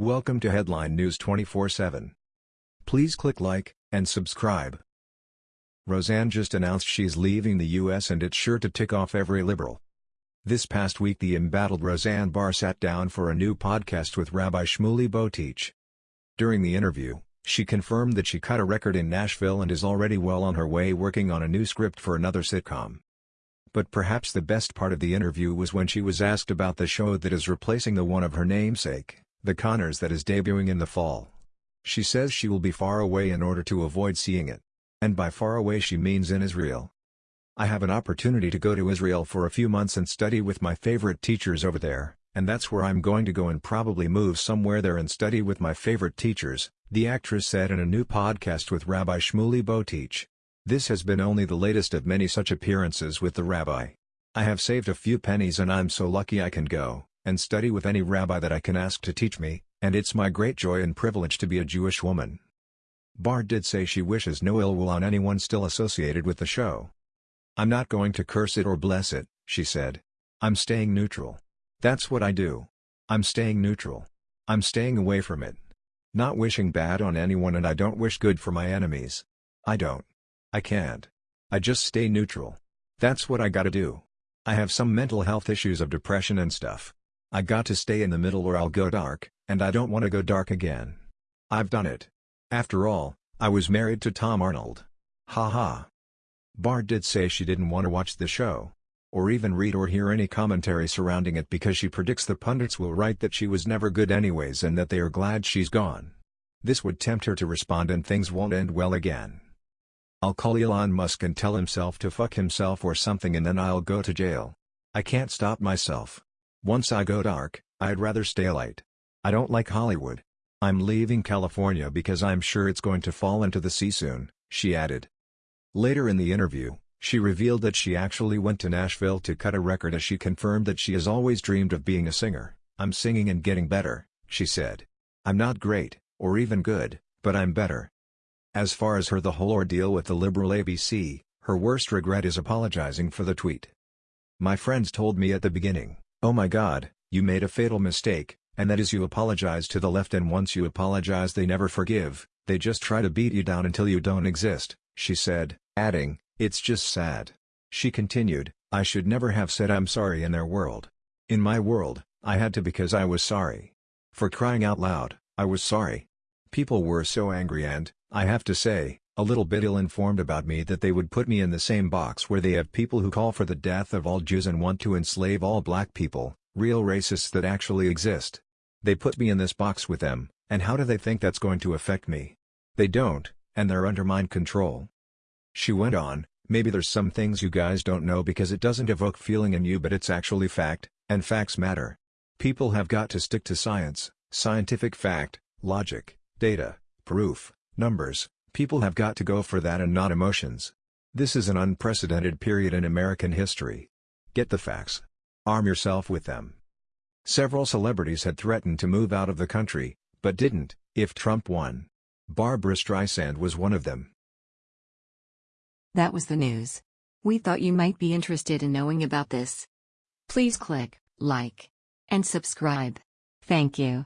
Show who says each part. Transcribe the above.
Speaker 1: Welcome to Headline News 24/7. Please click like and subscribe. Roseanne just announced she's leaving the US and it's sure to tick off every liberal. This past week the embattled Roseanne Barr sat down for a new podcast with Rabbi Shmuley Boteach. During the interview, she confirmed that she cut a record in Nashville and is already well on her way working on a new script for another sitcom. But perhaps the best part of the interview was when she was asked about the show that is replacing the one of her namesake, The Conners that is debuting in the fall. She says she will be far away in order to avoid seeing it. And by far away she means in Israel. I have an opportunity to go to Israel for a few months and study with my favorite teachers over there, and that's where I'm going to go and probably move somewhere there and study with my favorite teachers, the actress said in a new podcast with Rabbi Shmuley Boteach. This has been only the latest of many such appearances with the rabbi. I have saved a few pennies and I'm so lucky I can go and study with any rabbi that I can ask to teach me, and it's my great joy and privilege to be a Jewish woman. Barr did say she wishes no ill will on anyone still associated with the show. I'm not going to curse it or bless it, she said. I'm staying neutral. That's what I do. I'm staying neutral. I'm staying away from it. Not wishing bad on anyone and I don't wish good for my enemies. I don't. I can't. I just stay neutral. That's what I gotta do. I have some mental health issues of depression and stuff. I got to stay in the middle or I'll go dark, and I don't want to go dark again. I've done it. After all, I was married to Tom Arnold. Ha ha. Barr did say she didn't want to watch the show. Or even read or hear any commentary surrounding it because she predicts the pundits will write that she was never good anyways and that they are glad she's gone. This would tempt her to respond and things won't end well again. I'll call Elon Musk and tell himself to fuck himself or something and then I'll go to jail. I can't stop myself. Once I go dark, I'd rather stay light. I don't like Hollywood. I'm leaving California because I'm sure it's going to fall into the sea soon, she added. Later in the interview, she revealed that she actually went to Nashville to cut a record as she confirmed that she has always dreamed of being a singer. I'm singing and getting better, she said. I'm not great, or even good, but I'm better. As far as her the whole ordeal with the liberal ABC, her worst regret is apologizing for the tweet. My friends told me at the beginning, Oh my god, you made a fatal mistake, and that is you apologize to the left and once you apologize they never forgive, they just try to beat you down until you don't exist, she said, adding, it's just sad. She continued, I should never have said I'm sorry in their world. In my world, I had to because I was sorry. For crying out loud, I was sorry. People were so angry and, I have to say, a little bit ill-informed about me that they would put me in the same box where they have people who call for the death of all Jews and want to enslave all black people, real racists that actually exist. They put me in this box with them, and how do they think that's going to affect me? They don't, and they're under mind control. She went on, maybe there's some things you guys don't know because it doesn't evoke feeling in you but it's actually fact, and facts matter. People have got to stick to science, scientific fact, logic, data, proof, numbers, People have got to go for that and not emotions. This is an unprecedented period in American history. Get the facts. Arm yourself with them. Several celebrities had threatened to move out of the country, but didn't, if Trump won. Barbra Streisand was one of them.
Speaker 2: That was the news. We thought you might be interested in knowing about this. Please click like and subscribe. Thank you.